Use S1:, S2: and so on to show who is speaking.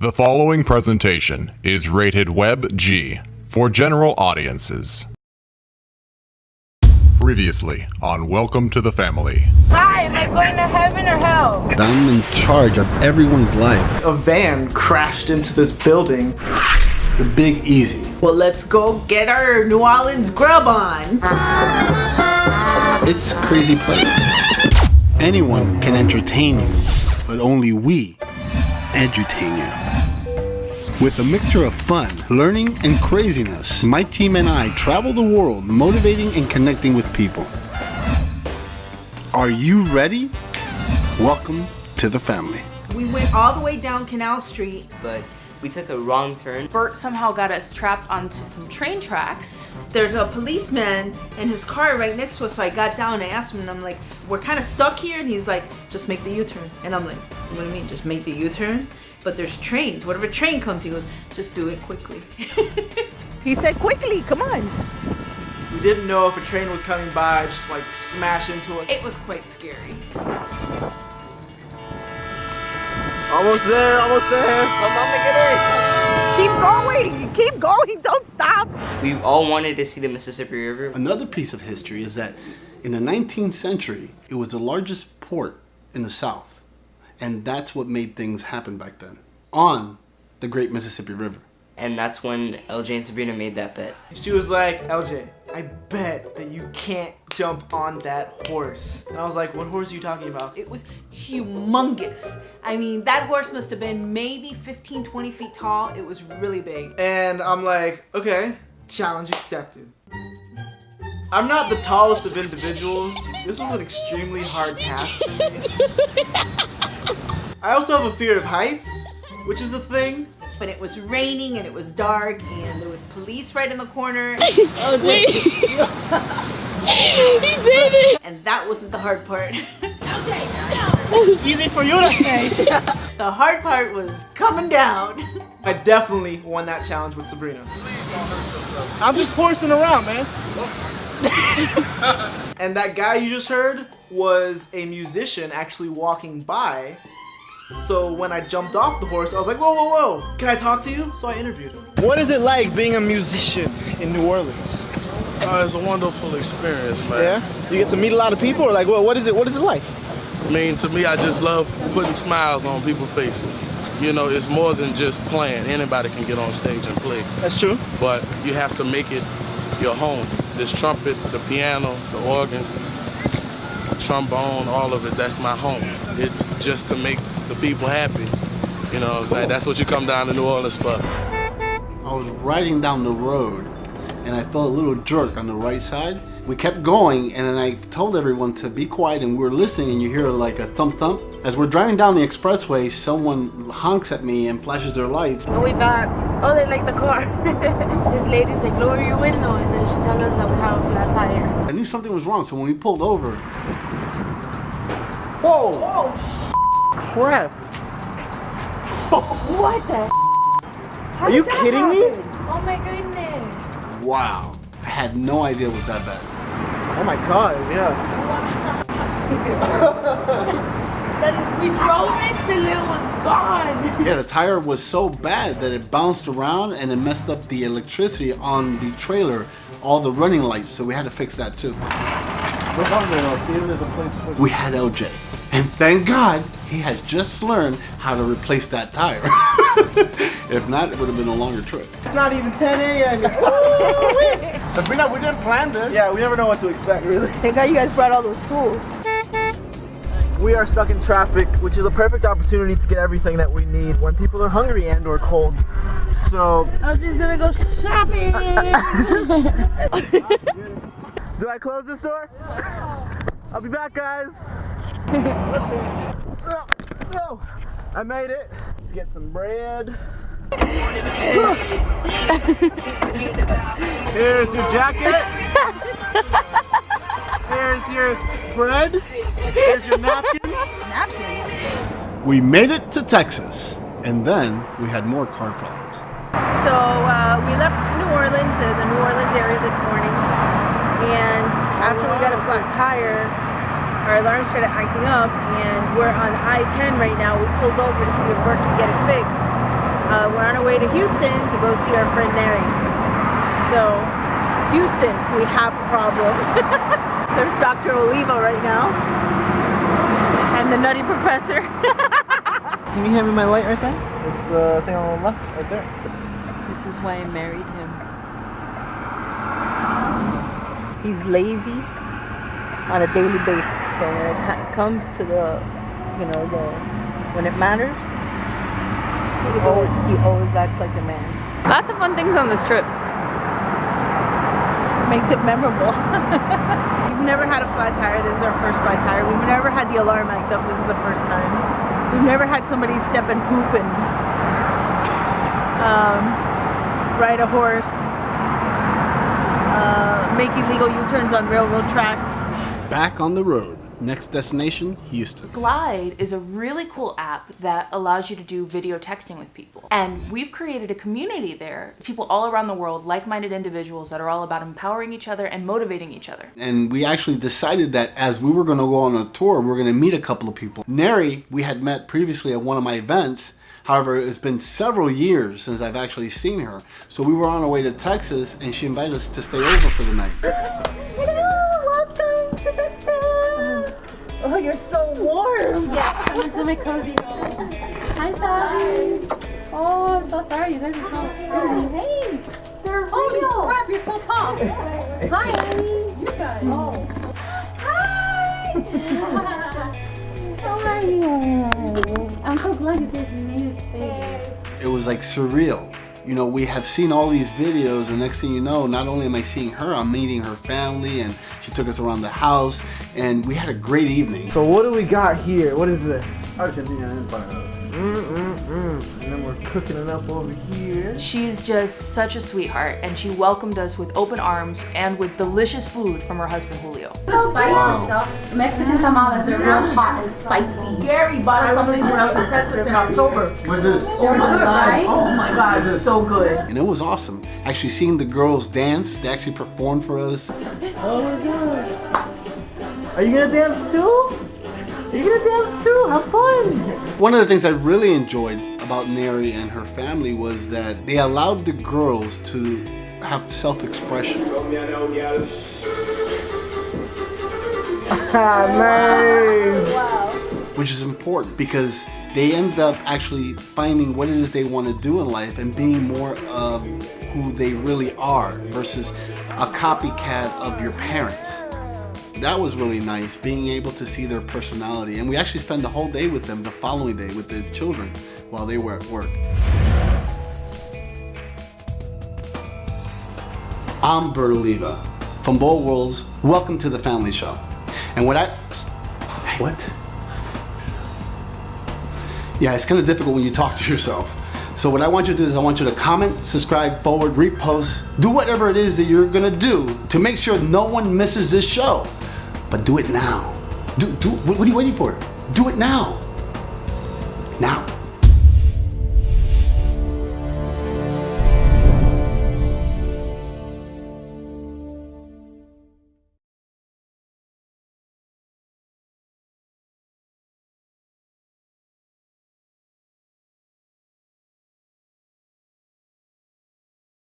S1: The following presentation is rated Web G for general audiences. Previously on Welcome to the Family.
S2: Hi, am I going to heaven or hell?
S3: I'm in charge of everyone's life.
S4: A van crashed into this building.
S3: The Big Easy.
S5: Well, let's go get our New Orleans grub on.
S3: It's a crazy place. Anyone can entertain you, but only we edutain you. With a mixture of fun, learning, and craziness, my team and I travel the world motivating and connecting with people. Are you ready? Welcome to the family.
S5: We went all the way down Canal Street.
S6: but we took a wrong turn.
S2: Bert somehow got us trapped onto some train tracks.
S5: There's a policeman in his car right next to us, so I got down and asked him, and I'm like, we're kind of stuck here, and he's like, just make the U-turn. And I'm like, you know what do you mean, just make the U-turn? But there's trains. Whatever train comes, he goes, just do it quickly.
S7: He said quickly, come on.
S4: We didn't know if a train was coming by, just like smash into it.
S5: it was quite scary.
S4: Almost there, almost there. Come on, get
S7: Keep going, keep going, don't stop.
S6: We all wanted to see the Mississippi River.
S3: Another piece of history is that in the 19th century, it was the largest port in the South. And that's what made things happen back then on the Great Mississippi River.
S6: And that's when LJ and Sabrina made that bet.
S4: She was like, LJ, I bet that you can't jump on that horse. And I was like, what horse are you talking about?
S5: It was humongous. I mean, that horse must have been maybe 15, 20 feet tall. It was really big.
S4: And I'm like, okay, challenge accepted. I'm not the tallest of individuals. This was an extremely hard task for me. I also have a fear of heights, which is a thing.
S5: But it was raining and it was dark and there was police right in the corner.
S2: oh, Wait. he did it.
S5: And that wasn't the hard part. okay.
S4: Easy for you to say.
S5: the hard part was coming down.
S4: I definitely won that challenge with Sabrina. I'm just horsing around, man. and that guy you just heard was a musician actually walking by. So when I jumped off the horse, I was like, whoa, whoa, whoa, can I talk to you? So I interviewed him. What is it like being a musician in New Orleans?
S8: Uh, it's a wonderful experience, man.
S4: Yeah? You get to meet a lot of people or like, well, what is it, what is it like?
S8: I mean, to me, I just love putting smiles on people's faces. You know, it's more than just playing. Anybody can get on stage and play.
S4: That's true.
S8: But you have to make it your home. This trumpet, the piano, the organ, trombone, all of it, that's my home. It's just to make the people happy. You know what I'm saying? That's what you come down to New Orleans for.
S3: I was riding down the road and I felt a little jerk on the right side. We kept going and then I told everyone to be quiet and we were listening and you hear like a thump thump. As we're driving down the expressway, someone honks at me and flashes their lights.
S2: And we thought, oh, they like the car. this lady's like, lower your window. And then she told us that we have a flat tire.
S3: I knew something was wrong, so when we pulled over,
S4: Whoa! Oh, Whoa! Crap!
S7: What the?
S4: Are you kidding me?
S2: Oh my goodness.
S3: wow, I had no idea it was that bad.
S4: Oh my god, yeah.
S2: That is, we drove it till it was gone.
S3: Yeah, the tire was so bad that it bounced around and it messed up the electricity on the trailer, all the running lights, so we had to fix that too.
S4: Look on there, though. See if there's a place to
S3: We had LJ. And thank God he has just learned how to replace that tire. if not, it would have been a longer trip.
S4: It's not even 10 a.m. Sabrina, we didn't plan this. Yeah, we never know what to expect, really.
S7: Thank God you guys brought all those tools.
S4: We are stuck in traffic, which is a perfect opportunity to get everything that we need when people are hungry and or cold. So,
S2: I was just gonna go shopping.
S4: do I close this door? I'll be back, guys. So, I made it. Let's get some bread. Here's your jacket. Here's your bread. Here's your napkins.
S3: We made it to Texas, and then we had more car problems.
S7: So uh, we left New Orleans, or the New Orleans area this morning, and after we got a flat tire, our alarm started acting up, and we're on I-10 right now. We pulled over to see if Bert could get it fixed, uh, we're on our way to Houston to go see our friend Neri. So, Houston, we have a problem. There's Dr. Oliva right now. And the Nutty Professor.
S4: Can you hand me my light right there? It's the thing on the left, right there.
S7: this is why I married him. He's lazy on a daily basis, but when it ti- comes to the, you know, the when it matters, he always, he always acts like a man.
S9: Lots of fun things on this trip.
S7: Makes it memorable. We've never had a flat tire. This is our first flat tire. We've never had the alarm act up. This is the first time. We've never had somebody step and poop and um, ride a horse, uh, make illegal U-turns on railroad tracks.
S3: Back on the road. Next destination, Houston.
S10: Glide is a really cool app that allows you to do video texting with people. And we've created a community there, people all around the world, like-minded individuals that are all about empowering each other and motivating each other.
S3: And we actually decided that as we were going to go on a tour, we were going to meet a couple of people. Neri, we had met previously at one of my events. However, it's been several years since I've actually seen her. So we were on our way to Texas and she invited us to stay over for the night.
S7: Oh, you're so warm.
S9: Yeah, come into my cozy home. Hi, Sally. Oh, I'm so sorry. You guys are so pretty. Hey. They're oh, Holy crap, you're so tall. Hi, Abby. You guys. Oh. Hi. How are you? I'm so glad you guys made it safe.
S3: It was like surreal. You know, we have seen all these videos, and next thing you know, not only am I seeing her, I'm meeting her family, and she took us around the house, and we had a great evening.
S4: So what do we got here? What is this? Mm-mm-mm. And then we're cooking it up over here.
S10: She's just such a sweetheart and she welcomed us with open arms and with delicious food from her husband Julio.
S9: So spicy stuff. Mexican tamales, they're real hot and spicy.
S5: Gary bought us some of these when I was in Texas in October.
S3: What's this?
S9: They're oh good, right?
S5: Oh my god, so good.
S3: And it was awesome. Actually seeing the girls dance, they actually performed for us.
S4: Oh my god. Are you gonna dance too? Are you gonna dance too? Have fun.
S3: One of the things I really enjoyed about Neri and her family was that they allowed the girls to have self-expression.
S4: Ah, nice.
S3: which is important because they end up actually finding what it is they want to do in life and being more of who they really are versus a copycat of your parents. That was really nice, being able to see their personality. And we actually spent the whole day with them the following day with the children while they were at work. I'm Bert Oliva from Bold Worlds. Welcome to the Family Show. And what I... What? Yeah, it's kind of difficult when you talk to yourself. So what I want you to do is I want you to comment, subscribe, forward, repost, do whatever it is that you're gonna do to make sure no one misses this show. But do it now. Do, do, what are you waiting for? Do it now. Now.